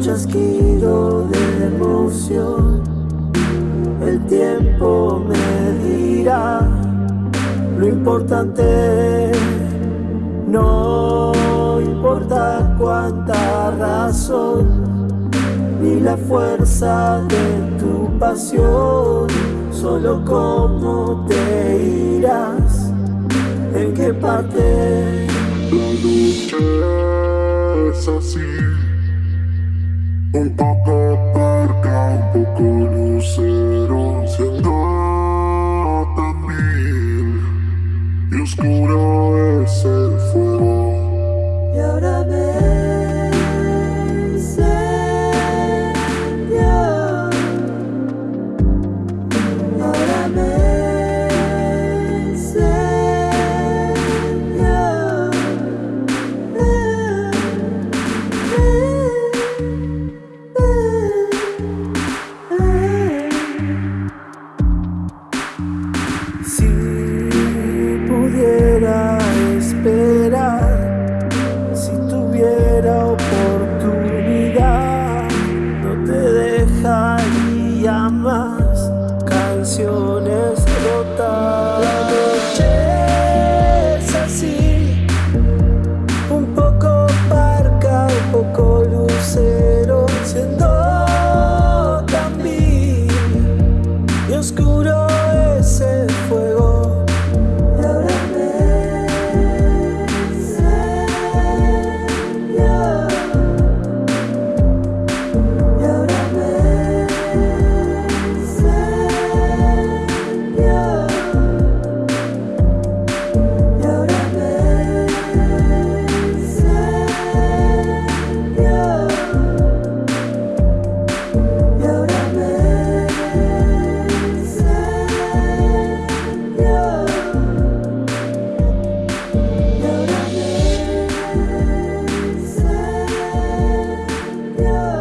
chasquido de emoción. El tiempo me dirá lo importante. No importa cuánta razón, ni la fuerza de tu pasión, solo cómo te irás, en qué parte. Un poco parca, un poco lucero, siendo tan mil y oscuro love.